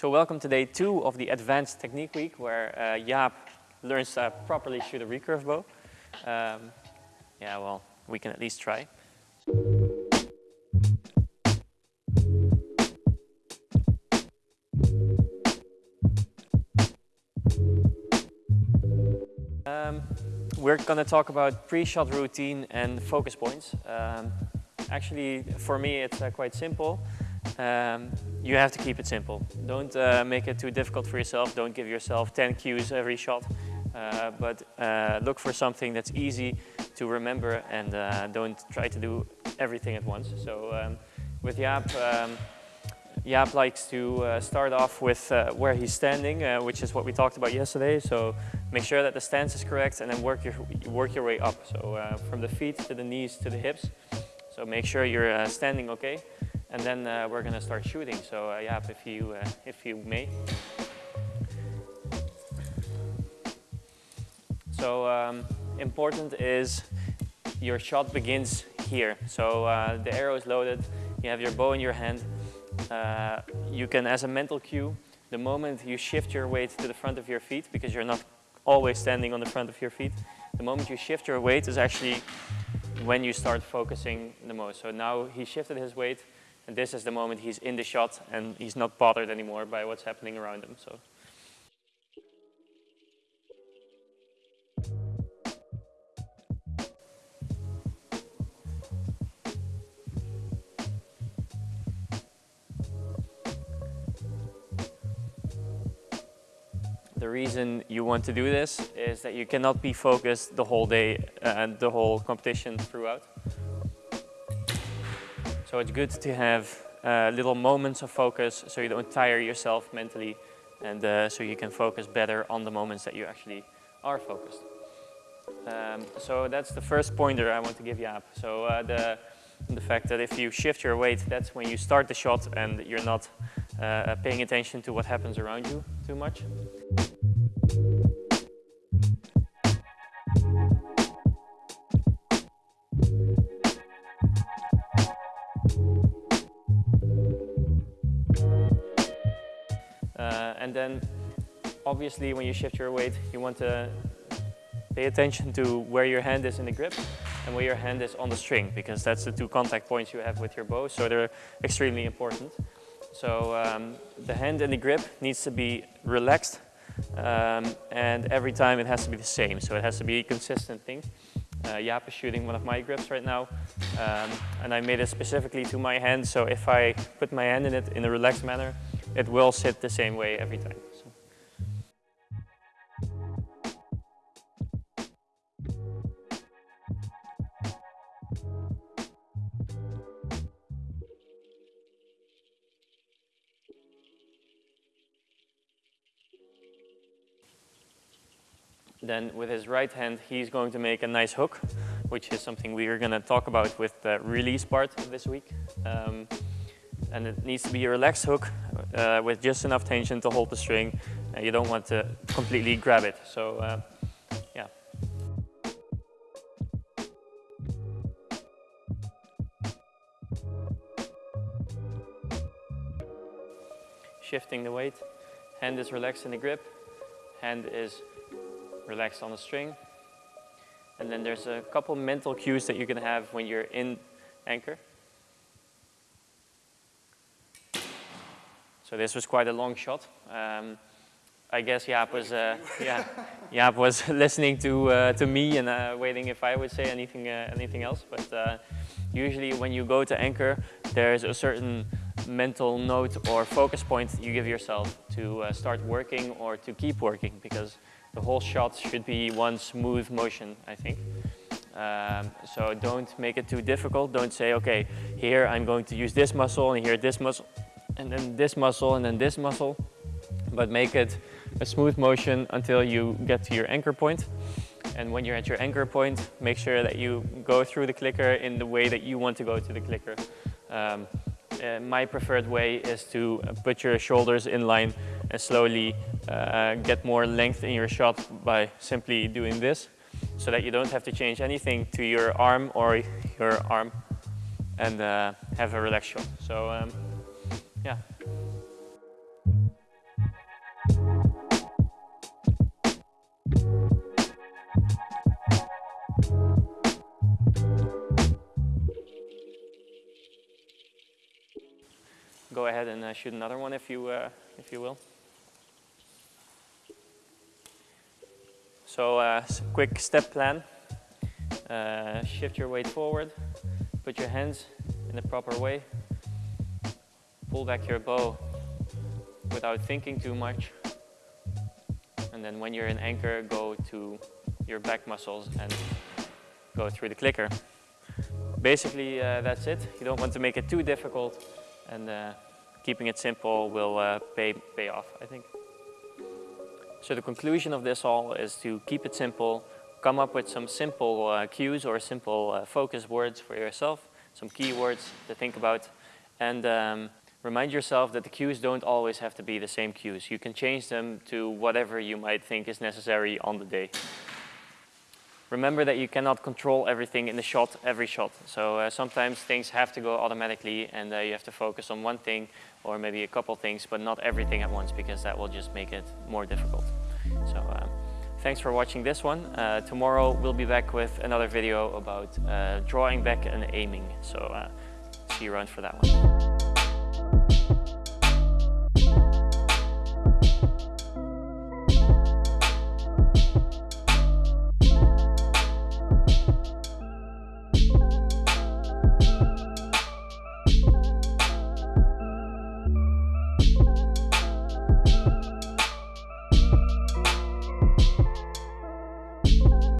So welcome to day two of the Advanced Technique Week where uh, Jaap learns to properly shoot a recurve bow. Um, yeah, well, we can at least try. Um, we're going to talk about pre-shot routine and focus points. Um, actually, for me, it's uh, quite simple um, you have to keep it simple. Don't uh, make it too difficult for yourself. Don't give yourself 10 cues every shot. Uh, but uh, look for something that's easy to remember and uh, don't try to do everything at once. So um, with Jaap, um, Jaap likes to uh, start off with uh, where he's standing, which is what we talked about yesterday. So make sure that the stance is correct and then work your, work your way up. So from the feet to the knees to the hips. So make sure you're standing okay and then uh, we're gonna start shooting. So uh, yeah, if you, uh, if you may. So um, important is your shot begins here. So uh, the arrow is loaded, you have your bow in your hand. Uh, you can, as a mental cue, the moment you shift your weight to the front of your feet, because you're not always standing on the front of your feet, the moment you shift your weight is actually when you start focusing the most. So now he shifted his weight, and this is the moment he's in the shot and he's not bothered anymore by what's happening around him. So. The reason you want to do this is that you cannot be focused the whole day and the whole competition throughout. So it's good to have uh, little moments of focus so you don't tire yourself mentally and uh, so you can focus better on the moments that you actually are focused. Um, so that's the first pointer I want to give Jaap. So uh, the, the fact that if you shift your weight, that's when you start the shot and you're not uh, paying attention to what happens around you too much. And then obviously when you shift your weight, you want to pay attention to where your hand is in the grip and where your hand is on the string because that's the two contact points you have with your bow, so they're extremely important. So um, the hand in the grip needs to be relaxed um, and every time it has to be the same, so it has to be a consistent thing. Uh, is shooting one of my grips right now um, and I made it specifically to my hand, so if I put my hand in it in a relaxed manner, it will sit the same way every time. So. Then with his right hand, he's going to make a nice hook, which is something we are going to talk about with the release part this week. Um, and it needs to be a relaxed hook uh, with just enough tension to hold the string. Uh, you don't want to completely grab it. So uh, yeah. Shifting the weight, hand is relaxed in the grip, hand is relaxed on the string. And then there's a couple mental cues that you can have when you're in anchor. So this was quite a long shot. Um, I guess Jaap was, uh, yeah, Jaap was listening to uh, to me and uh, waiting if I would say anything uh, anything else. But uh, usually when you go to anchor, there's a certain mental note or focus point you give yourself to uh, start working or to keep working because the whole shot should be one smooth motion, I think. Um, so don't make it too difficult. Don't say, okay, here I'm going to use this muscle and here this muscle and then this muscle and then this muscle, but make it a smooth motion until you get to your anchor point. And when you're at your anchor point, make sure that you go through the clicker in the way that you want to go to the clicker. Um, uh, my preferred way is to put your shoulders in line and slowly uh, get more length in your shot by simply doing this so that you don't have to change anything to your arm or your arm and uh, have a relaxed shot. So um, yeah. Go ahead and uh, shoot another one if you, uh, if you will. So uh, quick step plan. Uh, shift your weight forward, put your hands in the proper way, pull back your bow without thinking too much. And then when you're in anchor, go to your back muscles and go through the clicker. Basically, uh, that's it. You don't want to make it too difficult and uh, keeping it simple will uh, pay, pay off, I think. So the conclusion of this all is to keep it simple, come up with some simple uh, cues or simple uh, focus words for yourself, some keywords to think about, and um, remind yourself that the cues don't always have to be the same cues. You can change them to whatever you might think is necessary on the day. Remember that you cannot control everything in the shot, every shot. So uh, sometimes things have to go automatically and uh, you have to focus on one thing or maybe a couple things, but not everything at once because that will just make it more difficult. So um, thanks for watching this one. Uh, tomorrow we'll be back with another video about uh, drawing back and aiming. So uh, see you around for that one.